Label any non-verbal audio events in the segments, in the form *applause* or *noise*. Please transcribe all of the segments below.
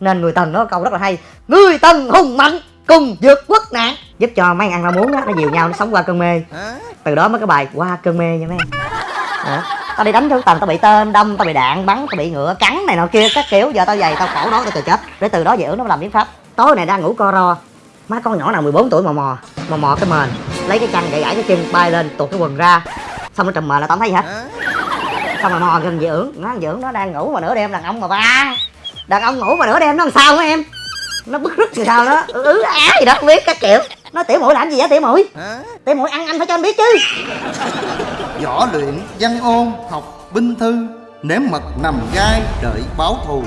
nên người tần nó câu rất là hay. Người tần hùng mạnh cùng vượt quốc nạn. Giúp cho mấy ăn rau muống á nó dìu nhau nó sống qua cơn mê. Từ đó mới cái bài qua cơn mê nha mấy em Đó. tao đi đánh thứ tần tao bị tên đâm tao bị đạn bắn tao bị ngựa cắn này nọ kia các kiểu. Giờ tao dày tao khổ đó tao chờ chết. Để từ đó về nó làm biến pháp. Tối này đang ngủ co ro. Má con nhỏ nào 14 tuổi mò mò. Mò mò cái mền. Lấy cái chăn gãy gãy cái chân bay lên tuột cái quần ra. Xong nó trùm mền là tao thấy gì hết. Xong rồi mò gần dưỡng nó dưỡng nó đang ngủ mà nửa đêm đàn ông mà ba đàn ông ngủ mà nửa đêm nó làm sao hả em? Nó bức rứt làm sao đó? Ứ ứ á gì đó không biết các kiểu. Nó tiểu mũi làm gì vậy tiểu mũi tiểu mũi ăn anh phải cho anh biết chứ. Võ luyện văn ôn học binh thư Nếm mật nằm gai đợi báo thù.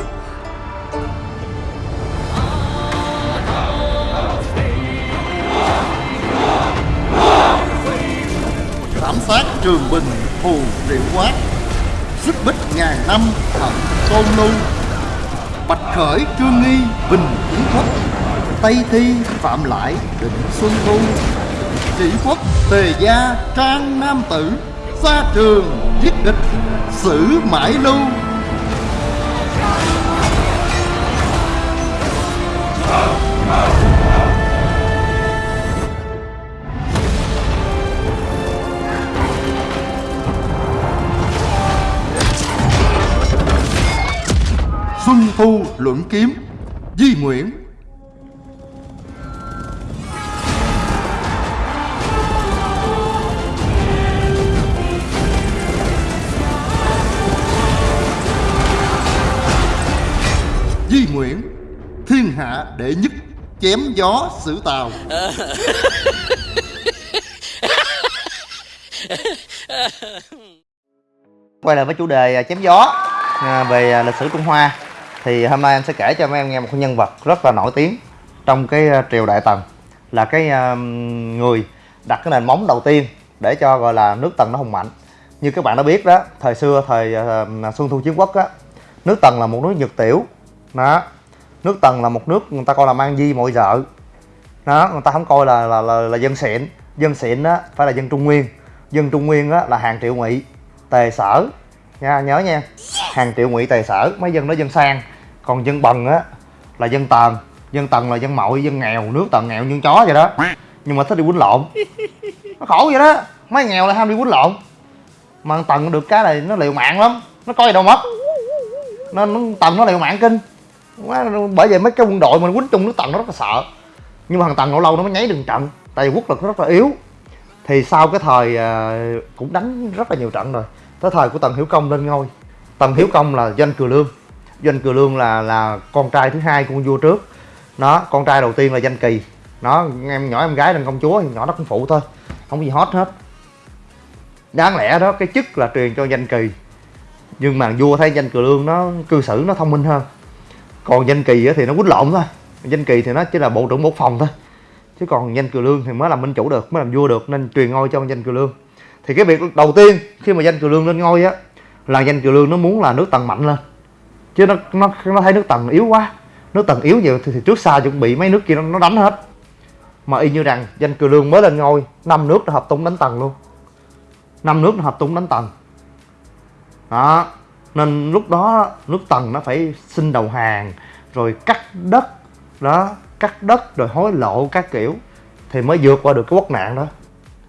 Thảm sát trường bình thù triệu quát Xích bích ngàn năm thần tôn lưu Bạch khởi, trương nghi, bình kiến quốc Tây thi, phạm lại, định xuân thu, chỉ quốc, tề gia, trang nam tử Xa trường, giết địch xử mãi lưu luận kiếm Di Nguyễn. Di Nguyễn Thiên hạ đệ nhất Chém gió xử tàu. Quay lại với chủ đề à, chém gió à, về à, lịch sử Trung Hoa thì hôm nay anh sẽ kể cho mấy em nghe một cái nhân vật rất là nổi tiếng trong cái ờ, triều Đại Tần. Là cái người đặt cái nền móng đầu tiên để cho gọi là nước Tần nó hùng mạnh. Như các bạn đã biết đó thời xưa thời Xuân Thu Chiến Quốc á nước Tần là một nước nhược tiểu. Đó nước Tần là một nước người ta coi là mang di mọi vợ. Đó người ta không coi là là, là, là dân xịn. Dân xịn á phải là dân Trung Nguyên. Dân Trung Nguyên á là hàng triệu ngụy tề sở. Nha nhớ nha hàng triệu ngụy tài sở mấy dân đó dân sang. Còn dân bần á là dân tần. Dân tần là dân mội dân nghèo nước tần nghèo như chó vậy đó. Nhưng mà thích đi quýnh lộn. Nó khổ vậy đó. Mấy nghèo là ham đi quýnh lộn. Mà tần được cái này nó liều mạng lắm. Nó coi gì đâu mất nó, nó, tần nó liều mạng kinh. Quá, bởi vậy mấy cái quân đội mình quýnh chung nước tần nó rất là sợ. Nhưng mà thằng tần lâu lâu nó mới nháy đường trận. Tại vì quốc lực nó rất là yếu. Thì sau cái thời à, cũng đánh rất là nhiều trận rồi. Tới thời của tần hiểu công lên ngôi tần Hiếu công là doanh cừ lương. Doanh cừ lương là là con trai thứ hai của con vua trước. Nó, con trai đầu tiên là danh kỳ. Nó, em nhỏ em gái là công chúa thì nhỏ nó cũng phụ thôi, không gì hot hết. Đáng lẽ đó, cái chức là truyền cho danh kỳ. Nhưng mà vua thấy danh cừ lương nó, cư xử nó thông minh hơn. Còn danh kỳ thì nó quýnh lộn thôi. Danh kỳ thì nó chỉ là bộ trưởng bộ phòng thôi. Chứ còn danh cừ lương thì mới làm minh chủ được, mới làm vua được, nên truyền ngôi cho danh cừ lương. Thì cái việc đầu tiên, khi mà danh cừ lương lên ngôi á là danh cừ lương nó muốn là nước tần mạnh lên. Chứ nó nó nó thấy nước tần yếu quá. Nước tần yếu nhiều thì, thì trước sau chuẩn bị mấy nước kia nó, nó đánh hết. Mà y như rằng danh cừ lương mới lên ngôi năm nước nó hợp tung đánh tần luôn. Năm nước nó hợp tung đánh tần. Đó. Nên lúc đó nước tần nó phải xin đầu hàng rồi cắt đất. Đó cắt đất rồi hối lộ các kiểu thì mới vượt qua được cái quốc nạn đó.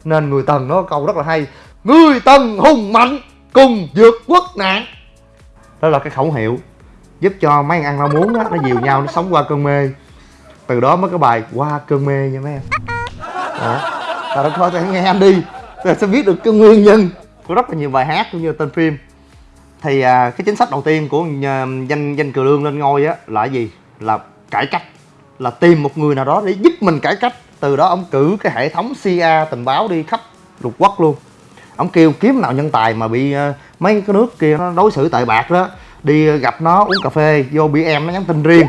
Nên người tần nó câu rất là hay người tần hùng mạnh cùng vượt quốc nạn. Đó là cái khẩu hiệu giúp cho mấy ăn rau muống đó nó dìu nhau nó sống qua cơn mê. Từ đó mới có bài qua cơn mê nha mấy em. Đó. Ta đã coi nghe anh đi. Ta sẽ biết được cái nguyên nhân của rất là nhiều bài hát cũng như tên phim. Thì à, cái chính sách đầu tiên của nhà, danh danh cừ lương lên ngôi á là gì? Là cải cách. Là tìm một người nào đó để giúp mình cải cách. Từ đó ông cử cái hệ thống CIA tình báo đi khắp lục quốc luôn ông kêu kiếm nào nhân tài mà bị uh, mấy cái nước kia nó đối xử tệ bạc đó đi gặp nó uống cà phê vô BM nó nhắn tin riêng.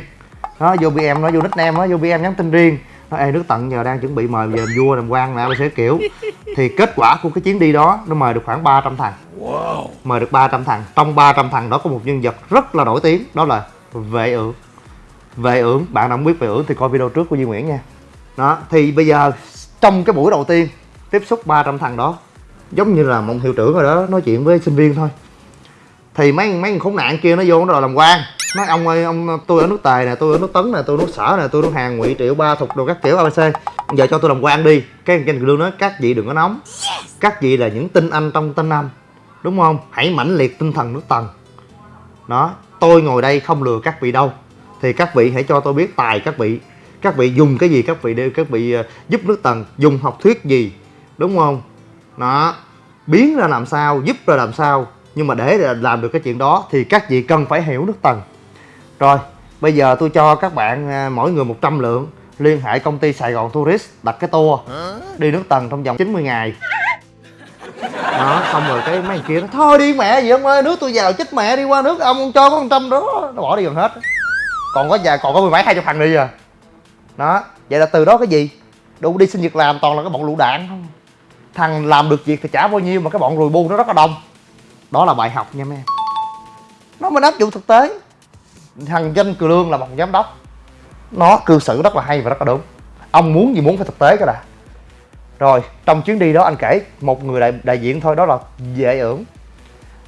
Nó vô BM nó vô nickname nó vô BM nhắn tin riêng. Nó ê nước tận giờ đang chuẩn bị mời về vua làm quan nè sẽ kiểu. Thì kết quả của cái chuyến đi đó nó mời được khoảng 300 thằng. Mời được 300 thằng. Trong 300 thằng đó có một nhân vật rất là nổi tiếng đó là vệ ưởng vệ ưởng bạn nào không biết vệ ưởng thì coi video trước của Duy Nguyễn nha. Đó thì bây giờ trong cái buổi đầu tiên tiếp xúc 300 thằng đó giống như là một hiệu trưởng rồi đó, nói chuyện với sinh viên thôi. Thì mấy mấy khốn nạn kia nó vô nó đòi làm quan. Nói, ông ơi, ông, tôi ở nước tài nè, tôi ở nước tấn nè, tôi ở nước sở nè, tôi ở nước hàng ngụy triệu, ba thục đồ các kiểu abc giờ cho tôi làm quan đi. Cái anh lương nói các vị đừng có nóng. Các vị là những tinh anh trong tinh anh, đúng không? Hãy mãnh liệt tinh thần nước tần. Đó, tôi ngồi đây không lừa các vị đâu. Thì các vị hãy cho tôi biết tài các vị. Các vị dùng cái gì, các vị đều, các vị ờ, giúp nước tần dùng học thuyết gì, đúng không? Đó. Biến ra làm sao giúp ra làm sao nhưng mà để làm được cái chuyện đó thì các vị cần phải hiểu nước tầng rồi bây giờ tôi cho các bạn à, mỗi người 100 lượng. Liên hệ công ty Sài Gòn Tourist đặt cái tour. Đi nước tầng trong vòng 90 ngày. Đó xong rồi cái mấy kia nó thôi đi mẹ gì ông ơi nước tôi vào chết mẹ đi qua nước ông, cho có 100 đó. Nó bỏ đi gần hết. Còn có già còn có mười mấy hai chục thằng đi à. Đó vậy là từ đó cái gì? Đủ đi xin việc làm toàn là cái bọn lũ đạn. không thằng làm được việc thì trả bao nhiêu mà cái bọn rùi bu nó rất là đông. Đó là bài học nha mấy em. Nó mới áp dụng thực tế. Thằng danh cừ lương là một giám đốc. Nó cư xử rất là hay và rất là đúng. Ông muốn gì muốn phải thực tế cái đã. Rồi trong chuyến đi đó anh kể một người đại, đại diện thôi đó là dễ ưởng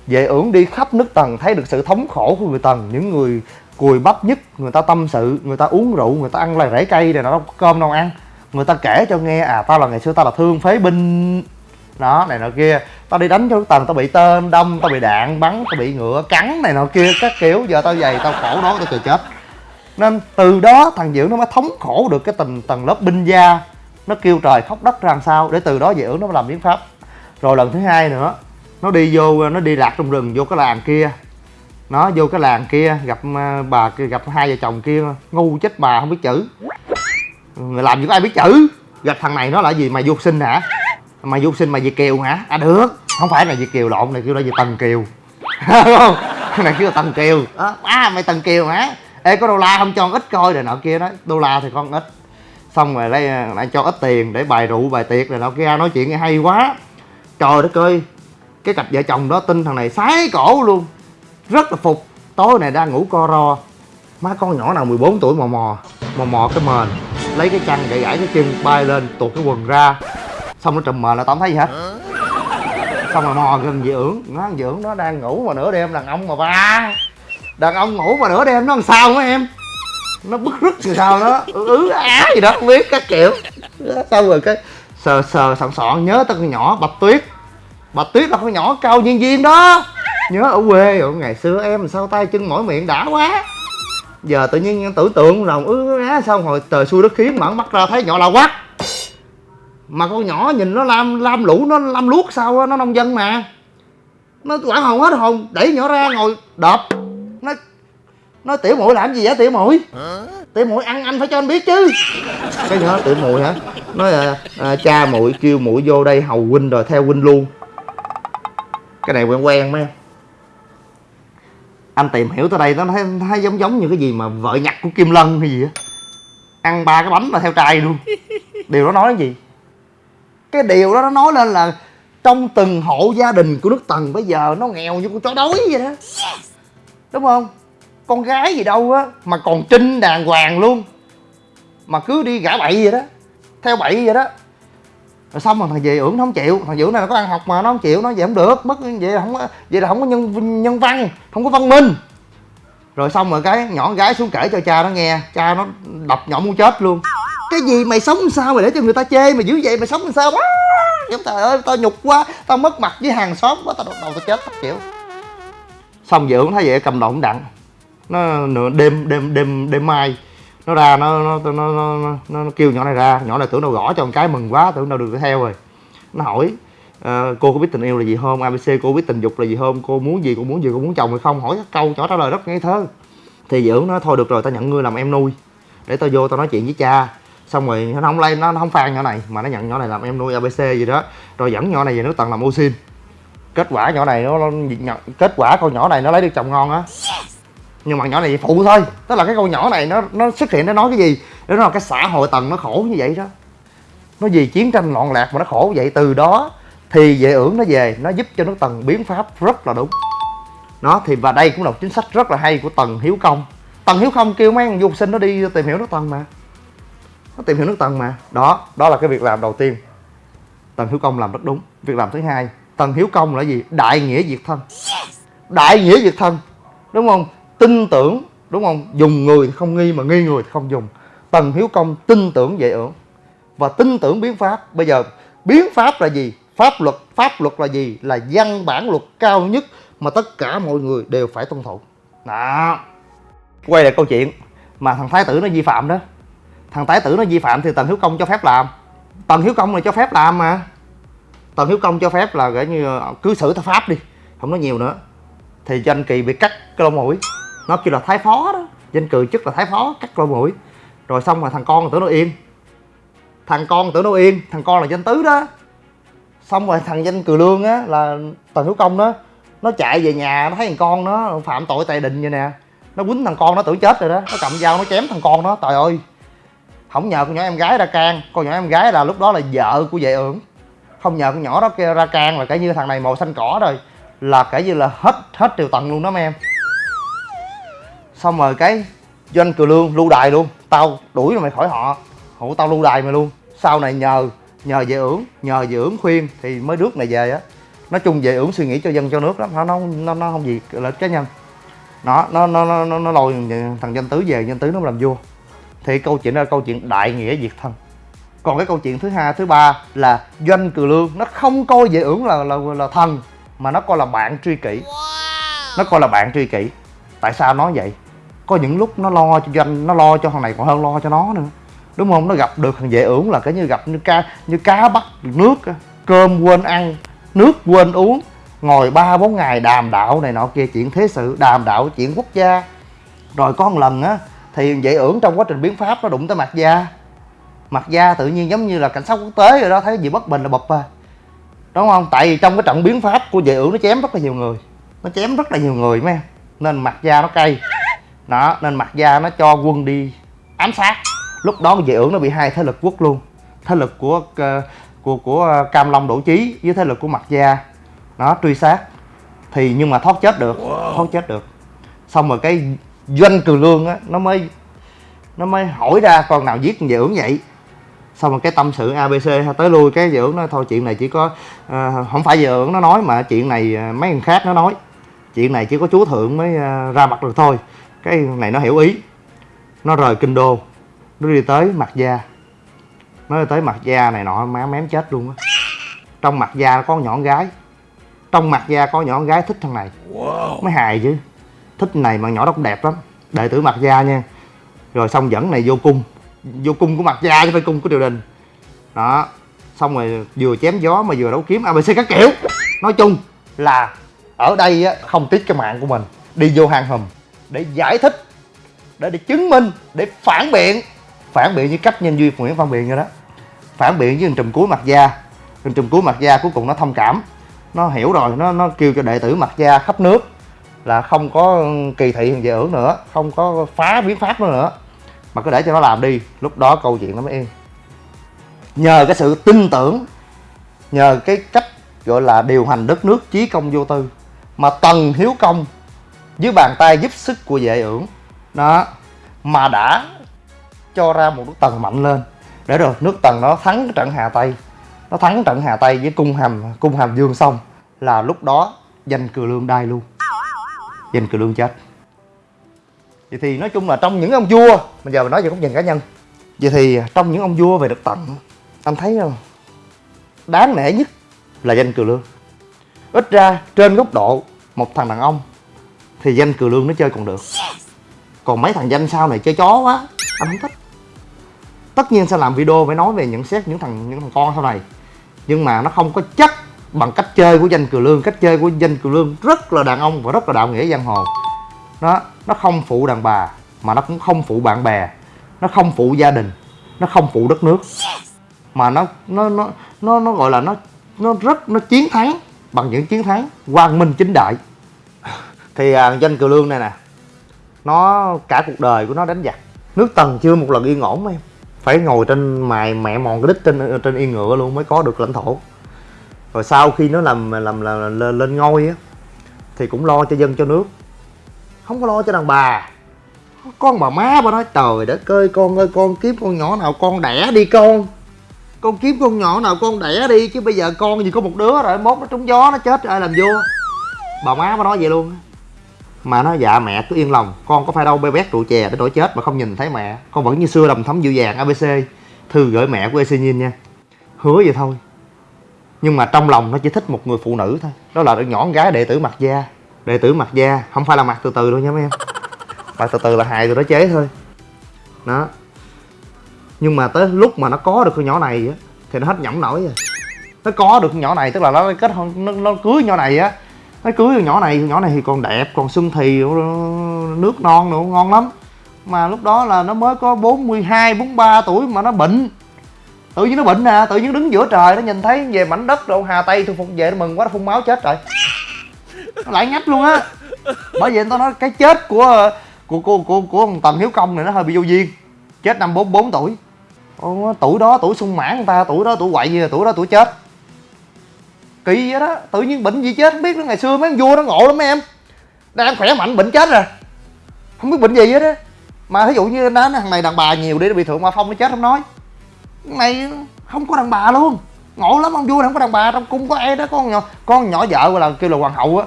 dễ ưởng đi khắp nước tần thấy được sự thống khổ của người tần những người cùi bắp nhất người ta tâm sự người ta uống rượu người ta ăn loài rễ cây rồi nó đâu có cơm đâu ăn người ta kể cho nghe à tao là ngày xưa tao là thương phế binh. Đó, này nọ kia. Tao đi đánh cho nước tần, tao bị tên đâm, tao bị đạn bắn, tao bị ngựa cắn, này nọ kia, các kiểu. Giờ tao dày, tao khổ đó tao cười chết. Nên từ đó thằng Diệu nó mới thống khổ được cái tình tầng lớp binh gia. Nó kêu trời khóc đất ra làm sao, để từ đó Diệu nó mới làm biến pháp. Rồi lần thứ hai nữa, nó đi vô, nó đi lạc trong rừng, vô cái làng kia. Nó vô cái làng kia, gặp à, bà gặp hai vợ chồng kia, ngu chết bà, không biết chữ người làm gì có ai biết chữ. Gặp thằng này nó là gì? Mày vô sinh hả? Mày vô sinh mày việt kiều hả? À được. Không phải là việt kiều lộn, này kêu là gì? Tần kiều. *laughs* Không? Này kêu là tần kiều. Ờ, đó à mày tần kiều hả? Ê, có đô la không cho ít coi rồi nọ kia đó. Đô la thì con ít. Xong rồi lấy ờ, lại cho ít tiền để bài rượu, bài tiệc rồi nọ kia. Nói chuyện nghe hay quá. Trời đất ơi. Cái cặp vợ chồng đó tin thằng này sái cổ luôn. Rất là phục. Tối này đang ngủ co ro má con nhỏ nào 14 tuổi mò mò mò mò cái mền. Lấy cái chăn gãy gãy cái chân, bay lên, tuột cái quần ra. Xong nó trùm mền là tao không thấy gì hết. Xong rồi mò gần dị ưởng. Nó dị ưởng nó đang ngủ mà nửa đêm, đàn ông mà ba đàn ông ngủ mà nửa đêm, nó làm sao hả em? Nó bức rứt thì sao nó ứ ứ á gì đó, không biết, các kiểu. Xong rồi cái sờ sờ sọn sọn nhớ tao con nhỏ, bạch tuyết. Bạch tuyết là con nhỏ cao viên viên đó. Nhớ ở quê rồi ngày xưa em sao tay chân mỏi miệng đã quá giờ tự nhiên tưởng tượng lòng ứ á xong rồi trời xui đất khiến mở mắt ra thấy nhỏ là quắc mà con nhỏ nhìn nó lam lam lũ nó lam luốc sao á nó nông dân mà. Nó quản hồn hết hồn đẩy nhỏ ra ngồi đập nó nó tiểu muội làm gì vậy tiểu muội? Tiểu muội ăn anh phải cho anh biết chứ. Cái nhỏ tiểu muội hả? Nói à, à, cha muội kêu muội vô đây hầu huynh rồi theo huynh luôn. Cái này quen quen mấy em anh tìm hiểu tới đây nó thấy, thấy giống giống như cái gì mà vợ nhặt của kim lân hay gì á. Ăn ba cái bánh mà theo trai luôn. Điều đó nói cái gì? Cái điều đó nó nói lên là trong từng hộ gia đình của nước tần bây giờ nó nghèo như con chó đói vậy đó. Đúng không? Con gái gì đâu á mà còn trinh đàng hoàng luôn. Mà cứ đi gã bậy vậy đó. Theo bậy vậy đó rồi xong rồi thằng về ưởng nó không chịu. Thằng dưỡng này nó có ăn học mà, nó không chịu, nó vậy không được. Mất vậy là không có, vậy là không có nhân nhân văn, không có văn minh. Rồi xong rồi cái nhỏ gái xuống kể cho cha nó nghe. Cha nó đập nhỏ muốn chết luôn. Cái gì mày sống sao mày để cho người ta chê? Mày dữ vậy, mày sống làm sao? Quá trời ơi, tao nhục quá, tao mất mặt với hàng xóm quá, tao đầu tao chết, tao chịu. Xong dưỡng thấy vậy cầm động đặng. Nó nửa đêm đêm đêm đêm mai nó ra nó nó nó nó, nó, nó, nó kêu nhỏ này ra. Nhỏ này tưởng đâu gõ cho một cái mừng quá tưởng đâu được theo rồi. Nó hỏi uh, cô có biết tình yêu là gì không? Abc cô biết tình dục là gì không? Cô muốn gì? Cô muốn gì? Cô muốn chồng hay không? Hỏi các câu nhỏ trả lời rất ngây thơ. Thì dưỡng nó thôi được rồi tao nhận ngươi làm em nuôi. Để tao vô tao nói chuyện với cha. Xong rồi nó không lay nó không phan nhỏ này mà nó nhận nhỏ này làm em nuôi abc gì đó. Rồi dẫn nhỏ này về nước tầng làm ô xin. Kết quả nhỏ này nó, nó kết quả con nhỏ này nó lấy được chồng ngon á nhưng mà nhỏ này phụ thôi. Tức là cái con nhỏ này nó nó xuất hiện nó nói cái gì? Nó nói là cái xã hội tầng nó khổ như vậy đó. Nó vì chiến tranh loạn lạc mà nó khổ vậy. Từ đó thì vệ ưởng nó về nó giúp cho nước tần biến pháp rất là đúng. Nó thì và đây cũng là một chính sách rất là hay của tần hiếu công. Tần hiếu công kêu mấy du học sinh nó đi tìm hiểu nước tần mà. Nó tìm hiểu nước tần mà. Đó đó là cái việc làm đầu tiên. Tần hiếu công làm rất đúng. Việc làm thứ hai tần hiếu công là gì? Đại nghĩa diệt thân. Đại nghĩa diệt thân. Đúng không tin tưởng, đúng không? Dùng người thì không nghi mà nghi người thì không dùng. Tần hiếu công tin tưởng dễ ưởng và tin tưởng biến pháp. Bây giờ, biến pháp là gì? Pháp luật pháp luật là gì? Là văn bản luật cao nhất mà tất cả mọi người đều phải tuân thủ. Đó. Quay lại câu chuyện mà thằng thái tử nó vi phạm đó. Thằng thái tử nó vi phạm thì tần hiếu công cho phép làm. Tần hiếu công là cho phép làm mà. Tần hiếu công cho phép là, gọi như cứ xử theo pháp đi, không nói nhiều nữa. Thì danh kỳ bị cắt cái lông mũi nó kêu là thái phó đó. Danh cừ chức là thái phó, cắt lỗ mũi rồi xong rồi thằng con tưởng nó yên thằng con tưởng nó yên thằng con là danh tứ đó. Xong rồi thằng danh cừ lương á, là tần hiếu công đó, nó chạy về nhà, nó thấy thằng con nó phạm tội tài đình vậy nè. Nó quýnh thằng con, nó tưởng chết rồi đó. Nó cầm dao, nó chém thằng con nó. Trời ơi, không nhờ con nhỏ em gái ra can. Con nhỏ em gái là lúc đó là vợ của vệ ưởng. Không nhờ con nhỏ đó kia ra can là kể như thằng này màu xanh cỏ rồi. Là kể như là hết hết triều tần luôn đó mấy em xong rồi cái doanh cừ lương lưu đài luôn. Tao đuổi mày khỏi họ. Hộ tao lưu đài mày luôn. Sau này nhờ nhờ về ưởng nhờ về ưởng khuyên thì mới rước này về á. Nói chung về ưởng suy nghĩ cho dân cho nước lắm. Nó nó nó, nó không gì lợi cá nhân. Nó nó nó nó nó, nó lôi thằng danh tứ về danh tứ nó làm vua. Thì câu chuyện đó là câu chuyện đại nghĩa diệt thân. Còn cái câu chuyện thứ hai thứ ba là doanh cừ lương nó không coi về ưởng là là là thần mà nó coi là bạn tri kỷ. Nó coi là bạn tri kỷ. Tại sao nói vậy có những lúc nó lo cho doanh, nó lo cho thằng này còn hơn lo cho nó nữa. Đúng không? Nó gặp được thằng dễ ưởng là cái như gặp như cá như cá bắt nước cơm quên ăn, nước quên uống. Ngồi ba, bốn ngày đàm đạo này nọ kia, chuyện thế sự, đàm đạo chuyện quốc gia. Rồi có một lần á, thì dễ ưởng trong quá trình biến pháp nó đụng tới mặt da. Mặt da tự nhiên giống như là cảnh sát quốc tế rồi đó, thấy gì bất bình là bập à. Đúng không? Tại vì trong cái trận biến pháp của dễ ưởng nó chém rất là nhiều người. Nó chém rất là nhiều người, mấy em. Nên mặt da nó cay đó nên mặt gia nó cho quân đi ám sát. Lúc đó vệ ưởng nó bị hai thế lực quốc luôn. Thế lực của uh, của của cam long đổ chí với thế lực của mặt gia nó truy sát. Thì nhưng mà thoát chết được thoát chết được. Xong rồi cái doanh cừ lương á nó mới nó mới hỏi ra con nào giết vệ ưởng vậy. Xong rồi cái tâm sự abc tới lui cái vệ ưởng nói thôi chuyện này chỉ có uh, không phải vệ ưởng nó nói mà chuyện này mấy người khác nó nói. Chuyện này chỉ có chúa thượng mới uh, ra mặt được thôi cái này nó hiểu ý. Nó rời kinh đô. Nó đi tới mặt gia nó đi tới mặt gia này nọ má mém chết luôn á. Trong mặt gia có nhỏ gái. Trong mặt gia có nhỏ gái thích thằng này. Mới hài chứ. Thích này mà nhỏ đó cũng đẹp lắm. Đệ tử mặt gia nha. Rồi xong dẫn này vô cung. Vô cung của mặt gia chứ phải cung của triều đình. Đó. Xong rồi vừa chém gió mà vừa đấu kiếm abc các kiểu. Nói chung là ở đây á không tiếc cái mạng của mình. Đi vô hang hùm để giải thích, để để chứng minh, để phản biện. Phản biện như cách nhân duy nguyễn văn biện như đó. Phản biện với trùm cuối mặt da. Hình trùm cuối mặt da cuối cùng nó thông cảm. Nó hiểu rồi, nó nó kêu cho đệ tử mặt da khắp nước là không có kỳ thị hình vệ ưởng nữa, không có phá biến pháp nữa nữa. Mà cứ để cho nó làm đi, lúc đó câu chuyện nó mới yên. Nhờ cái sự tin tưởng, nhờ cái cách gọi là điều hành đất nước, chí công vô tư mà tần hiếu công dưới bàn tay giúp sức của vệ ưởng đó. Mà đã cho ra một nước tần mạnh lên. Để rồi, nước tần nó thắng trận hà tây. Nó thắng trận hà tây với cung hàm cung hàm dương xong là lúc đó danh cừ lương đai luôn. Danh cừ lương chết. Vậy thì nói chung là trong những ông vua bây giờ mình nói về góc nhìn cá nhân. Vậy thì trong những ông vua về được tận, anh thấy không? Đáng nể nhất là danh cừ lương. Ít ra trên góc độ một thằng đàn ông thì danh cừ lương nó chơi còn được. Còn mấy thằng danh sau này chơi chó quá anh không thích. Tất nhiên sẽ làm video phải nói về nhận xét những thằng những thằng con sau này. Nhưng mà nó không có chất bằng cách chơi của danh cừ lương. Cách chơi của danh cừ lương rất là đàn ông và rất là đạo nghĩa giang hồ. Nó nó không phụ đàn bà mà nó cũng không phụ bạn bè. Nó không phụ gia đình. Nó không phụ đất nước. Mà nó nó nó nó nó gọi là nó nó rất nó chiến thắng bằng những chiến thắng quang minh chính đại thì à, danh cừu lương này nè nó cả cuộc đời của nó đánh giặc. Nước tần chưa một lần yên ổn em. Phải ngồi trên mài mẹ mòn cái đít trên ờ, trên yên ngựa luôn mới có được lãnh thổ. Rồi sau khi nó làm làm, làm, lên, lên ngôi á thì cũng lo cho dân cho nước. Không có lo cho đàn bà. Con bà má bà nói trời đất ơi con ơi con kiếm con nhỏ nào con đẻ đi con. Con kiếm con nhỏ nào con đẻ đi chứ bây giờ con gì có một đứa rồi mốt nó trúng gió nó chết rồi làm vua. Bà má bà nói vậy luôn mà nó dạ mẹ cứ yên lòng. Con có phải đâu bê bét rượu chè để đổi chết mà không nhìn thấy mẹ. Con vẫn như xưa đầm thấm dịu dàng abc thư gửi mẹ của ec nhìn nha. Hứa vậy thôi. Nhưng mà trong lòng nó chỉ thích một người phụ nữ thôi. Đó là đứa nhỏ con gái đệ tử mặt da. Đệ tử mặt da không phải là mặt từ từ đâu nha mấy em. Mặt từ từ là hài rồi đó chế thôi. Đó. Nhưng mà tới lúc mà nó có được con nhỏ này á thì nó hết nhõng nổi rồi. Nó có được con nhỏ này tức là nó kết hôn nó, nó cưới nhỏ này á nó cưới con nhỏ này con nhỏ này thì còn đẹp còn xuân thì nước non nữa ngon lắm. Mà lúc đó là nó mới có 42, 43 tuổi mà nó bệnh. Tự nhiên nó bệnh nè tự nhiên đứng giữa trời nó nhìn thấy về mảnh đất đâu hà tây thu phục về nó mừng quá nó phun máu chết rồi. Nó lại ngách luôn á. Bởi vậy tao nói cái chết của của của của, của thằng tần hiếu công này nó hơi bị vô duyên. Chết năm 44 tuổi. Ô, tuổi đó tuổi sung mãn người ta tuổi đó tuổi quậy gì tuổi đó tuổi chết kỳ vậy đó, tự nhiên bệnh gì chết không biết nữa. Ngày xưa mấy ông vua nó ngộ lắm mấy em. Đang khỏe mạnh, bệnh chết rồi. Không biết bệnh gì hết á. Mà thí dụ như nó thằng này đàn bà nhiều đi, nó bị thượng ma phong, nó chết không nói. Cái này không có đàn bà luôn. Ngộ lắm ông vua này không có đàn bà, trong cung có ai đó, con nhỏ con nhỏ vợ gọi là kêu là hoàng hậu á.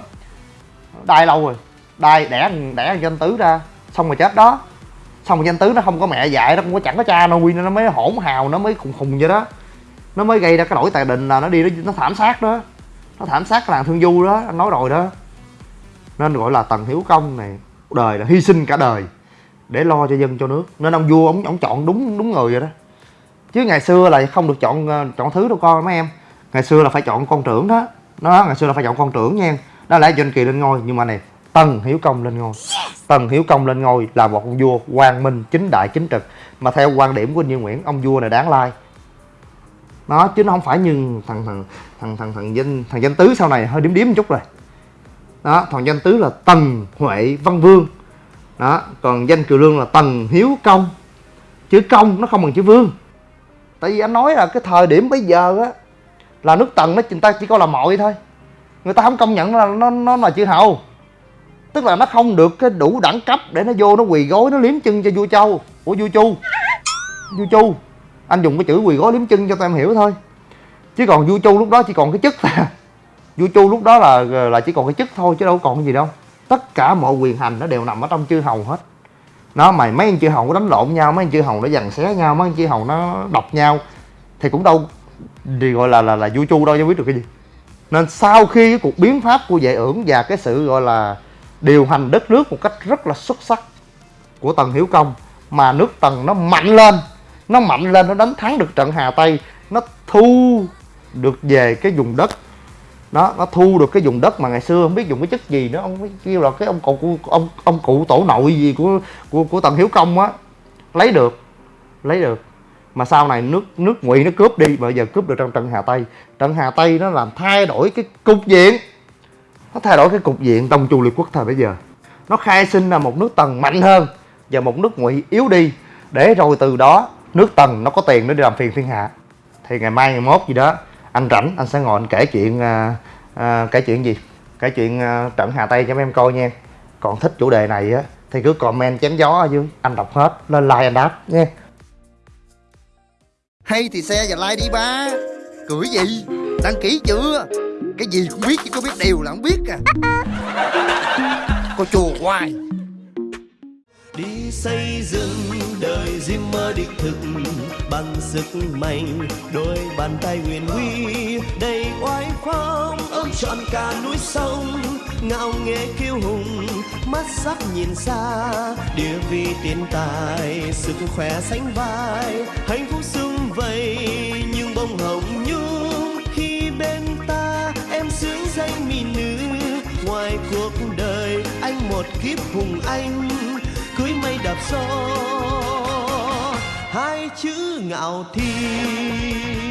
Đai lâu rồi. Đai đẻ đẻ danh tứ ra, xong rồi chết đó. Xong rồi danh tứ nó không có mẹ dạy, nó cũng có chẳng có cha nuôi nên nó mới hỗn hào, nó mới khùng khùng vậy đó nó mới gây ra cái lỗi tài đình là nó đi nó, nó thảm sát đó. Nó thảm sát cái làng thương du đó anh nói rồi đó. Nên gọi là tần hiếu công này đời là hy sinh cả đời để lo cho dân cho nước. Nên ông vua ông ông chọn đúng đúng người rồi đó. Chứ ngày xưa là không được chọn ờ, chọn thứ đâu con mấy em. Ngày xưa là phải chọn con trưởng đó. Nó ngày xưa là phải chọn con trưởng nha đó là doanh kỳ lên ngôi nhưng mà này tần hiếu công lên ngôi. Tần hiếu công lên ngôi là một ông vua quang minh chính đại chính trực. Mà theo quan điểm của anh Như Nguyễn ông vua này đáng lai nó chứ nó không phải như thằng thằng thằng thằng thằng danh thằng danh tứ sau này, hơi điếm điếm một chút rồi. Đó, thằng danh tứ là tần huệ văn vương. Đó, còn danh kiều lương là tần hiếu công. Chữ công nó không bằng chữ vương. Tại vì anh nói là cái thời điểm bây giờ á, là nước tần nó, người ta chỉ coi là mọi thôi. Người ta không công nhận là nó nó là chữ hầu. Tức là nó không được cái đủ đẳng cấp để nó vô, nó quỳ gối, nó liếm chân cho vua châu. Của vua chu? Vua chu anh dùng cái chữ quỳ gối liếm chân cho tụi em hiểu thôi. Chứ còn vua chu lúc đó chỉ còn cái chức là vua chu lúc đó là là chỉ còn cái chức thôi chứ đâu còn cái gì đâu. Tất cả mọi quyền hành nó đều nằm ở trong chư hầu hết. Nó mày mấy anh chư hầu nó đánh lộn nhau, mấy anh chư hầu nó dằn xé nhau, mấy anh chư hầu nó độc nhau. Thì cũng đâu thì gọi là là là vua chu đâu cho biết được cái gì. Nên sau khi cái cuộc biến pháp của vệ ưởng và cái sự gọi là điều hành đất nước một cách rất là xuất sắc của tần hiếu công, mà nước tần nó mạnh lên nó mạnh lên, nó đánh thắng được trận hà tây. Nó thu được về cái vùng đất. Đó, nó thu được cái vùng đất mà ngày xưa, không biết dùng cái chất gì nữa. Ông kêu là cái ông cụ ông ông cụ tổ nội gì của của của tần hiếu công á. Lấy được lấy được. Mà sau này nước nước ngụy nó cướp đi, bây giờ cướp được trong trận hà tây. Trận hà tây nó làm thay đổi cái cục diện. Nó thay đổi cái cục diện tông chu liệt quốc thời bây giờ. Nó khai sinh ra một nước tần mạnh hơn và một nước ngụy yếu đi. Để rồi từ đó nước tần nó có tiền để đi làm phiền thiên hạ. Thì ngày mai ngày mốt gì đó anh rảnh anh sẽ ngồi anh kể chuyện à, à, kể chuyện gì? Kể chuyện à, trận hà tây cho mấy em coi nha. Còn thích chủ đề này á thì cứ comment chém gió ở dưới anh đọc hết lên like anh đáp nha. Hay thì xe và like đi ba. Cười gì? Đăng ký chưa? Cái gì cũng biết chứ có biết điều là không biết à. *laughs* Có chùa hoài đi xây dựng đời diêm mơ đích thực bằng sức mạnh, đôi bàn tay huyền huy đầy oai phong, ôm trọn cả núi sông. Ngạo nghễ kiêu hùng, mắt sắc nhìn xa, địa vị tiền tài, sức khỏe sánh vai. Hạnh phúc sum vầy, nhưng bông hồng nhung. Khi bên ta em sướng danh mỹ nữ, ngoài cuộc đời anh một kiếp hùng anh đạp gió hai chữ ngạo thiên.